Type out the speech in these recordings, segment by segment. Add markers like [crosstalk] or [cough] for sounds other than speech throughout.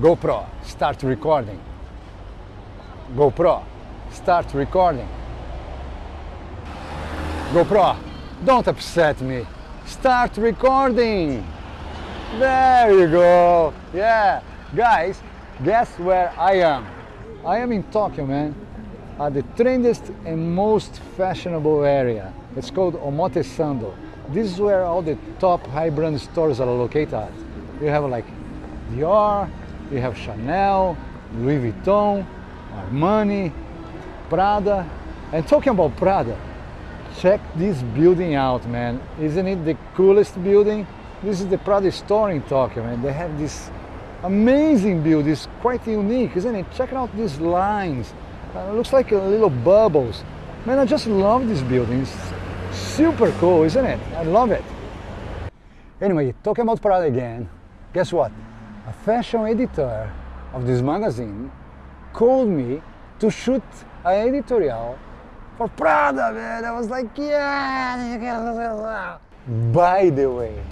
GoPro, start recording. GoPro, start recording. GoPro, don't upset me. Start recording. There you go. Yeah. Guys, guess where I am? I am in Tokyo, man. At the trendiest and most fashionable area. It's called Omotesando. This is where all the top high brand stores are located at. You have like Dior, you have Chanel, Louis Vuitton, Armani, Prada. And talking about Prada, check this building out, man. Isn't it the coolest building? This is the Prada store in Tokyo, man. They have this amazing building. It's quite unique, isn't it? Check out these lines. Uh, looks like little bubbles. Man, I just love this building. It's super cool, isn't it? I love it. Anyway, talking about Prada again, guess what? a fashion editor of this magazine called me to shoot an editorial for Prada, man. I was like, yeah. By the way,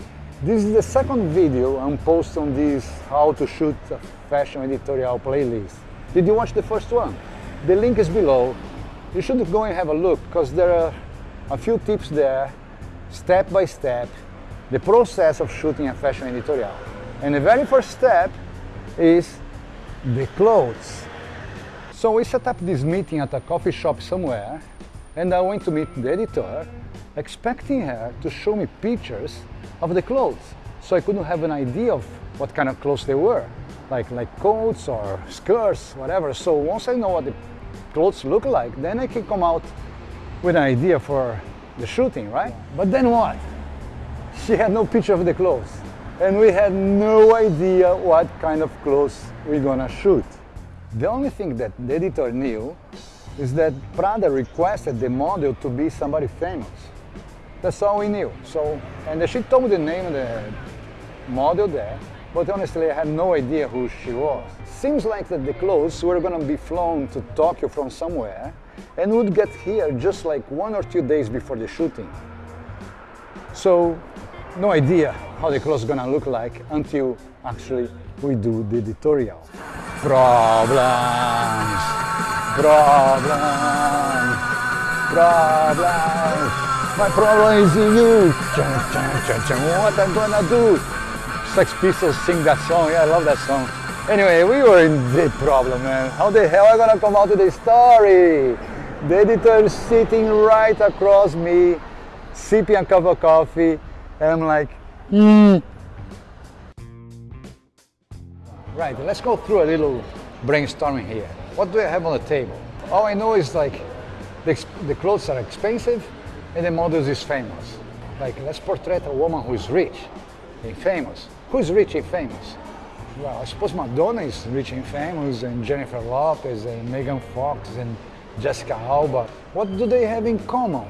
this is the second video I'm posting on this how to shoot a fashion editorial playlist. Did you watch the first one? The link is below. You should go and have a look because there are a few tips there, step by step, the process of shooting a fashion editorial. And the very first step is the clothes. So we set up this meeting at a coffee shop somewhere and I went to meet the editor expecting her to show me pictures of the clothes. So I couldn't have an idea of what kind of clothes they were like like coats or skirts whatever. So once I know what the clothes look like then I can come out with an idea for the shooting right? But then what? [laughs] She had no picture of the clothes. And we had no idea what kind of clothes we're gonna shoot. The only thing that the editor knew is that Prada requested the model to be somebody famous. That's all we knew. So, and she told me the name of the model there, but honestly I had no idea who she was. Seems like that the clothes were gonna be flown to Tokyo from somewhere and would get here just like one or two days before the shooting. So no idea how the clothes gonna look like until actually we do the editorial. Problems, problems, problems. My problem is you. What I'm gonna do? Sex Pistols sing that song. Yeah, I love that song. Anyway, we were in the problem, man. How the hell am I gonna come out with the story? The editor is sitting right across me, sipping a cup of coffee, and I'm like, mm. Right, let's go through a little brainstorming here. What do I have on the table? All I know is like the, the clothes are expensive and the models is famous. Like let's portray a woman who is rich and famous. Who is rich and famous? Well, I suppose Madonna is rich and famous and Jennifer Lopez and Megan Fox and Jessica Alba. What do they have in common?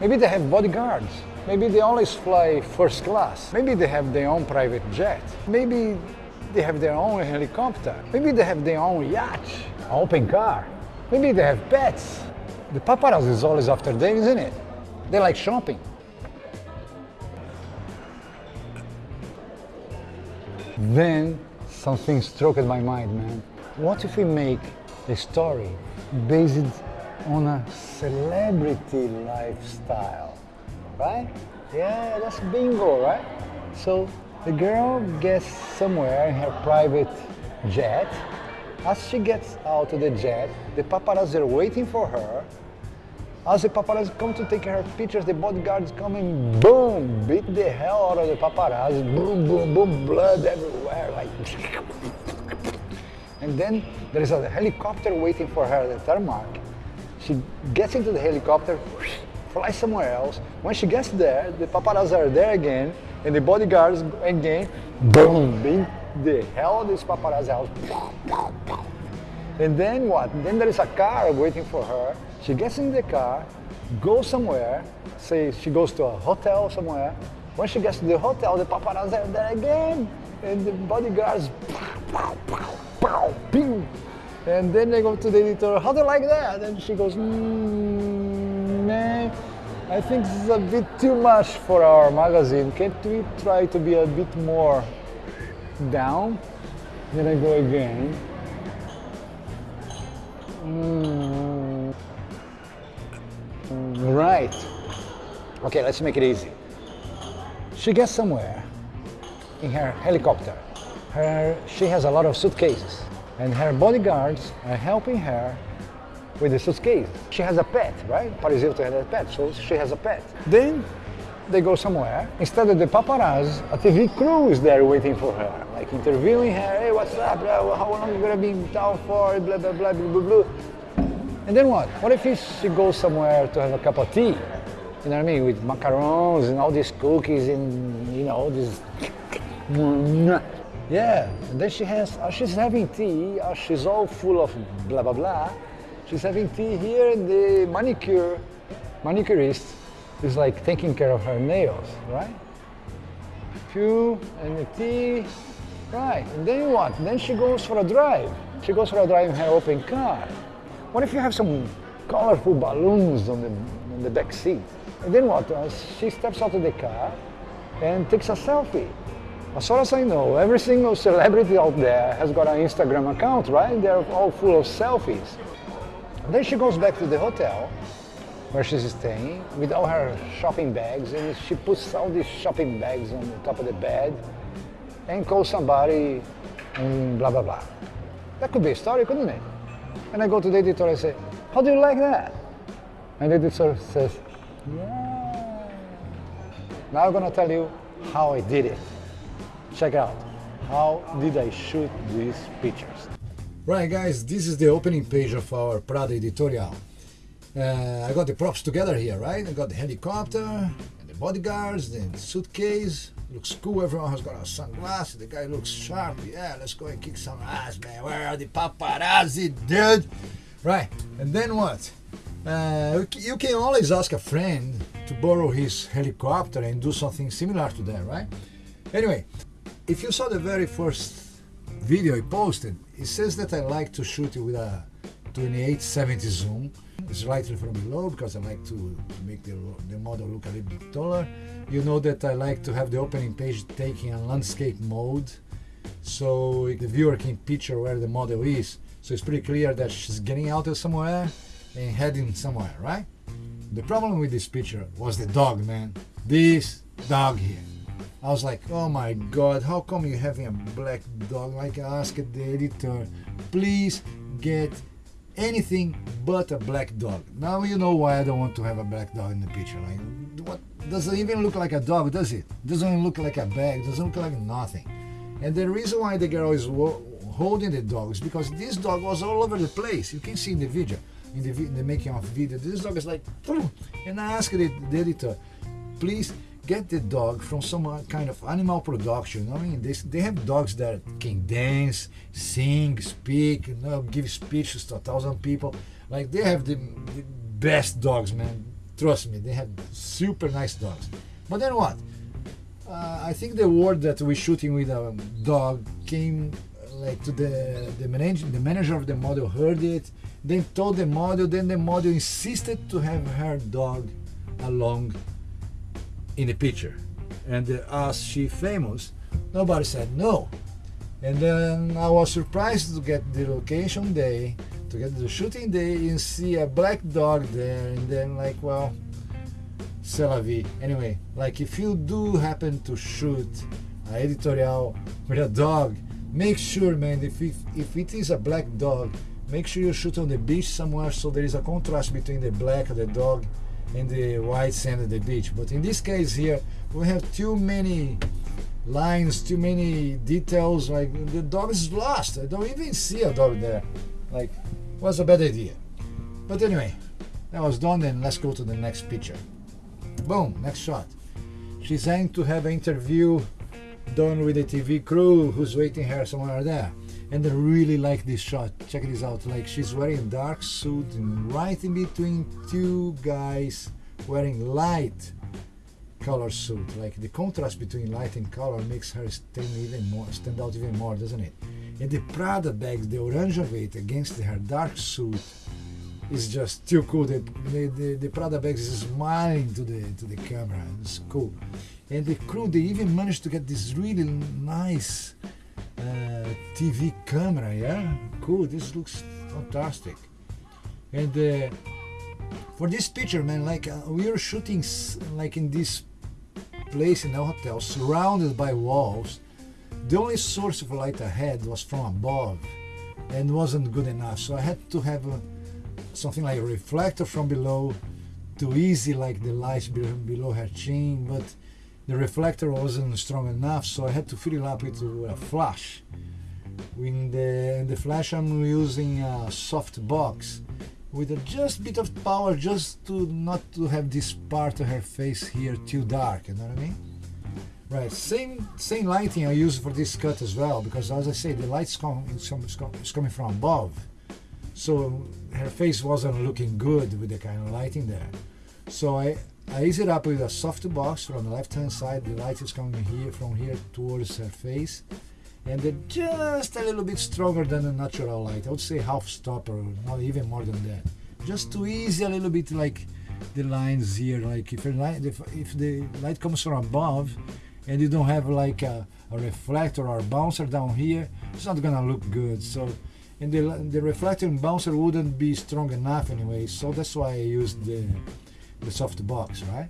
Maybe they have bodyguards. Maybe they always fly first class. Maybe they have their own private jet. Maybe they have their own helicopter. Maybe they have their own yacht, open car. Maybe they have pets. The paparazzi is always after them, isn't it? They like shopping. Then something struck at my mind, man. What if we make a story based on a celebrity lifestyle? right? Yeah, that's bingo, right? So the girl gets somewhere in her private jet. As she gets out of the jet, the paparazzi are waiting for her. As the paparazzi come to take her pictures, the bodyguards come and boom, beat the hell out of the paparazzi. Boom, boom, boom, blood everywhere, like. [laughs] And then there is a helicopter waiting for her at the tarmac. She gets into the helicopter, [sniffs] fly somewhere else. When she gets there, the paparazzi are there again, and the bodyguards again, boom, beat the hell of this paparazzi out. [sniffs] And then what? Then there is a car waiting for her. She gets in the car, goes somewhere, say she goes to a hotel somewhere. When she gets to the hotel, the paparazzi are there again. and the bodyguards, pew. And then they go to the editor, how do you like that? And she goes, mm, nah, I think this is a bit too much for our magazine. Can't we try to be a bit more down? Then I go again. Mm, right. Okay, let's make it easy. She gets somewhere in her helicopter. Her, she has a lot of suitcases and her bodyguards are helping her with the suitcase. She has a pet, right? Paris Hilton has a pet, so she has a pet. Then they go somewhere. Instead of the paparazzi, a TV crew is there waiting for her, like interviewing her. Hey, what's up? How long are you gonna be in town for? Blah blah blah blah blah blah. And then what? What if she goes somewhere to have a cup of tea? You know what I mean? With macarons and all these cookies and you know this. [laughs] Yeah, and then she has, uh, she's having tea, uh, she's all full of blah blah blah. She's having tea here and the manicure, manicurist is like taking care of her nails, right? Few and the tea, right, and then what? Then she goes for a drive. She goes for a drive in her open car. What if you have some colorful balloons on the, on the back seat? And then what? Uh, she steps out of the car and takes a selfie. As far as I know, every single celebrity out there has got an Instagram account, right? They're all full of selfies. Then she goes back to the hotel where she's staying with all her shopping bags and she puts all these shopping bags on the top of the bed and calls somebody and blah, blah, blah. That could be a story, couldn't it? And I go to the editor I say, how do you like that? And the editor says, yeah. Now I'm gonna tell you how I did it. Check out, how did I shoot these pictures? Right guys, this is the opening page of our Prada editorial. Uh, I got the props together here, right? I got the helicopter, bodyguards, the suitcase. Looks cool, everyone has got a sunglasses, the guy looks sharp. Yeah, let's go and kick some ass, man. Where are the paparazzi, dude? Right, and then what? Uh, you can always ask a friend to borrow his helicopter and do something similar to that, right? Anyway, if you saw the very first video I posted, it says that I like to shoot it with a 2870 zoom, slightly from below because I like to, make the, the model look a little bit taller. You know that I like to have the opening page taking a landscape mode so the viewer can picture where the model is. So it's pretty clear that she's getting out of somewhere and heading somewhere, right? The problem with this picture was the dog, man. This dog here. I was like, oh my god, how come you having a black dog? Like I asked the editor, please get anything but a black dog. Now you know why I don't want to have a black dog in the picture. Like, what doesn't even look like a dog, does it? Doesn't even look like a bag. Doesn't look like nothing. And the reason why the girl is holding the dog is because this dog was all over the place. You can see in the video, in the, in the making of video. This dog is like, [clears throat] and I asked the, the editor, please get the dog from some kind of animal production. I mean, they, they have dogs that can dance, sing, speak, you know, give speeches to a thousand people. Like they have the, the best dogs, man. Trust me, they have super nice dogs. But then what? Uh, I think the word that we're shooting with a dog came like to the the manager the manager of the model heard it then told the model then the model insisted to have her dog along in the picture. And uh, as she famous, nobody said no. And then I was surprised to get the location day, to get the shooting day and see a black dog there. And then like, well, c'est la vie. Anyway, like if you do happen to shoot an editorial with a dog, make sure, man, if it, if it is a black dog, make sure you shoot on the beach somewhere so there is a contrast between the black of the dog in the white sand of the beach. But in this case here, we have too many lines, too many details. Like the dog is lost. I don't even see a dog there. Like, was a bad idea. But anyway, that was done. Then let's go to the next picture. Boom, next shot. She's aiming to have an interview done with the TV crew who's waiting her somewhere there and I really like this shot check this out like she's wearing a dark suit and right in between two guys wearing light color suit. Like the contrast between light and color makes her stand even more, stand out even more, doesn't it? And the Prada bags, the orange of it against her dark suit, is just too cool. The, the, the, Prada bags is smiling to the to the camera. It's cool. And the crew, they even managed to get this really nice TV camera. Yeah, cool. This looks fantastic. And uh, for this picture, man, like uh, we were shooting like in this place in a hotel, surrounded by walls. The only source of light I had was from above, and wasn't good enough. So I had to have a something like a reflector from below to easy like the light below her chin but the reflector wasn't strong enough so I had to fill it up with a flash. In the, in the flash I'm using a soft box with a just bit of power just to not to have this part of her face here too dark you know what I mean? Right same same lighting I use for this cut as well because as I say the light's coming, it's coming from above. So her face wasn't looking good with the kind of lighting there. So I, I ease er it up with a soft box from the left hand side. The light is coming here from here towards her face. And they're just a little bit stronger than a natural light. I would say half stop or not even more than that. Just to ease a little bit like the lines here. Like if, light, if, if the light comes from above and you don't have like a, a reflector or a bouncer down here, it's not gonna look good. So and the, the reflecting bouncer wouldn't be strong enough anyway so that's why I used the, the soft box right?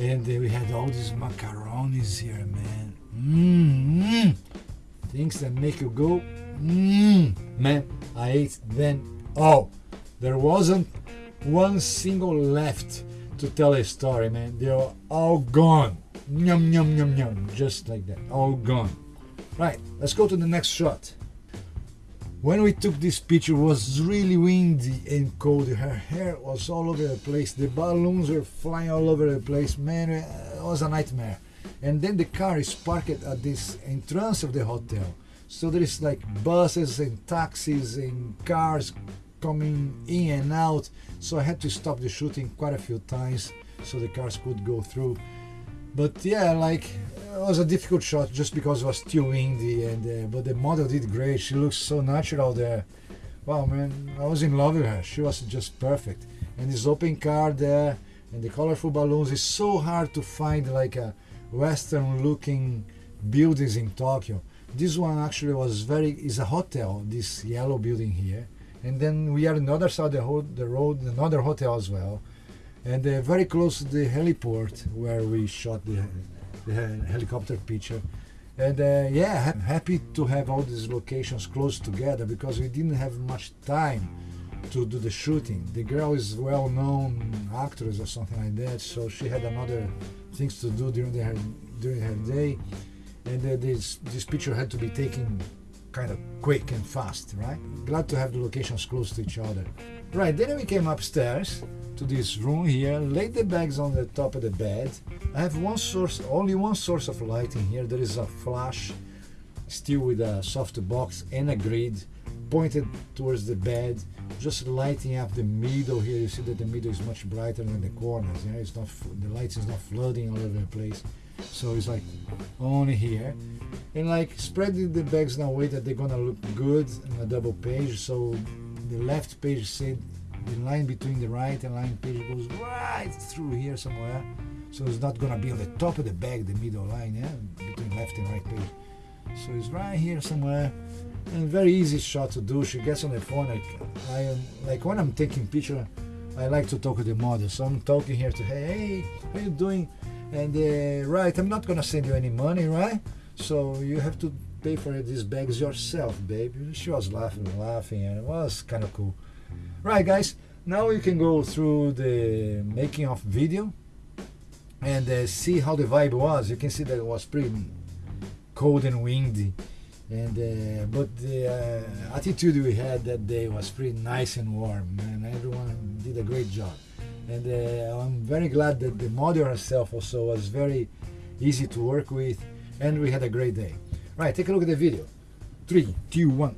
And we had all these macaronis here man. Mm, things that make you go mm. man I ate them all. There wasn't one single left to tell a story man. They're all gone. Yum yum yum yum just like that. All gone. Right let's go to the next shot when we took this picture it was really windy and cold. Her hair was all over the place. The balloons were flying all over the place. Man, it was a nightmare. And then the car is parked at this entrance of the hotel. So there is like buses and taxis and cars coming in and out. So I had to stop the shooting quite a few times so the cars could go through. But yeah, like was a difficult shot just because it was too windy and uh, but the model did great. She looks so natural there. Wow man i was in love with her. She was just perfect. And this open car there and the colorful balloons is so hard to find like a western looking buildings in tokyo. This one actually was very is a hotel this yellow building here. And then we are on the side of the road another hotel as well. And uh, very close to the heliport where we shot the the helicopter picture. And uh, yeah, I'm happy to have all these locations close together because we didn't have much time to do the shooting. The girl is well-known actress or something like that, so she had another things to do during her during her day, and uh, this this picture had to be taken kind of quick and fast, right? Glad to have the locations close to each other. Right, then we came upstairs to this room here, laid the bags on the top of the bed. I have one source, only one source of light in here. There is a flash, still with a soft box and a grid pointed towards the bed, just lighting up the middle here. You see that the middle is much brighter than the corners. Yeah, it's not the light is not flooding all over the place. So it's like only here, and like spreading the bags in a way that they're gonna look good in a double page. So the left page said the line between the right and line page goes right through here somewhere. So it's not gonna be on the top of the bag the middle line yeah between left and right page. So it's right here somewhere. And very easy shot to do. She gets on the phone like I am like when I'm taking picture I like to talk to the model. So I'm talking here to hey how you doing and uh, right I'm not gonna send you any money right? So you have to pay for these bags yourself babe. She was laughing laughing and it was kind of cool. Right guys, now you can go through the making of video and uh, see how the vibe was. You can see that it was pretty cold and windy. And uh, but the uh, attitude we had that day was pretty nice and warm and everyone did a great job and uh, I'm very glad that the model herself also was very easy to work with and we had a great day. Right take a look at the video. Three two one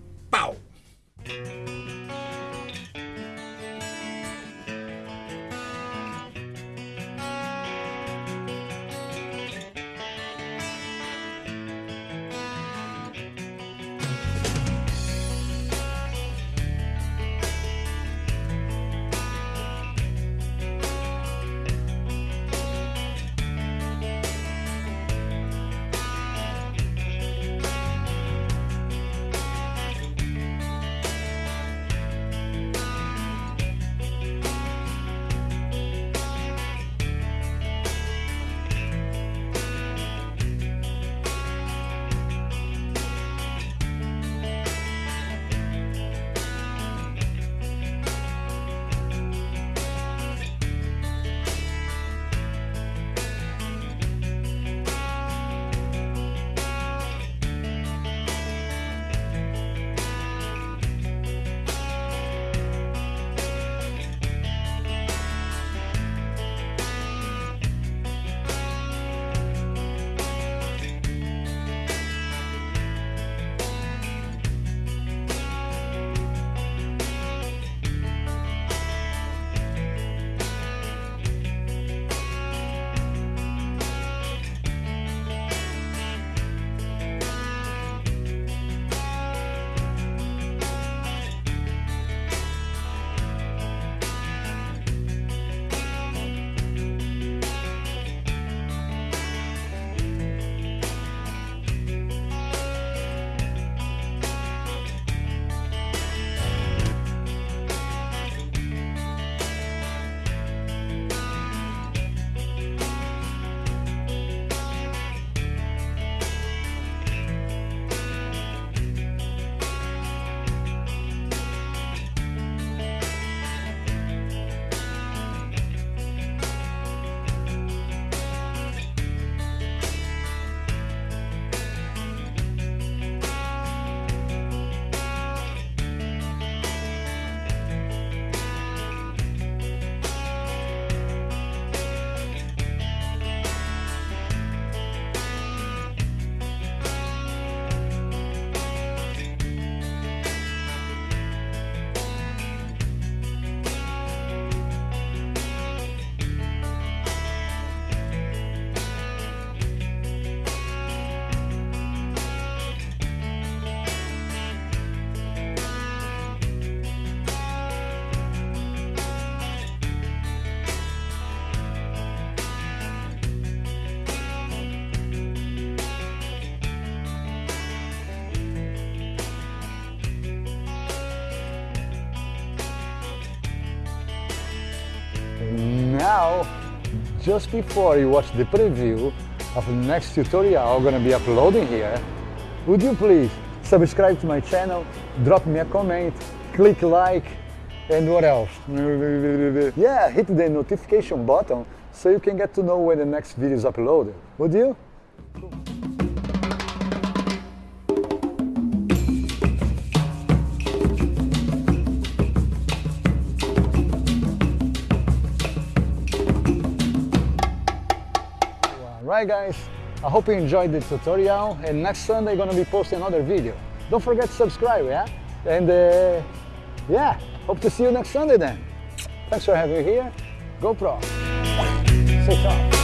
just before you watch the preview of the next tutorial I'm gonna be uploading here, would you please subscribe to my channel, drop me a comment, click like, and what else? [laughs] Yeah, hit the notification button so you can get to know when the next video is uploaded. Would you? Right guys, I hope you enjoyed the tutorial and next Sunday I'm gonna be posting another video. Don't forget to subscribe, yeah? And uh, yeah, hope to see you next Sunday then. Thanks for having me here. GoPro. Stay tough.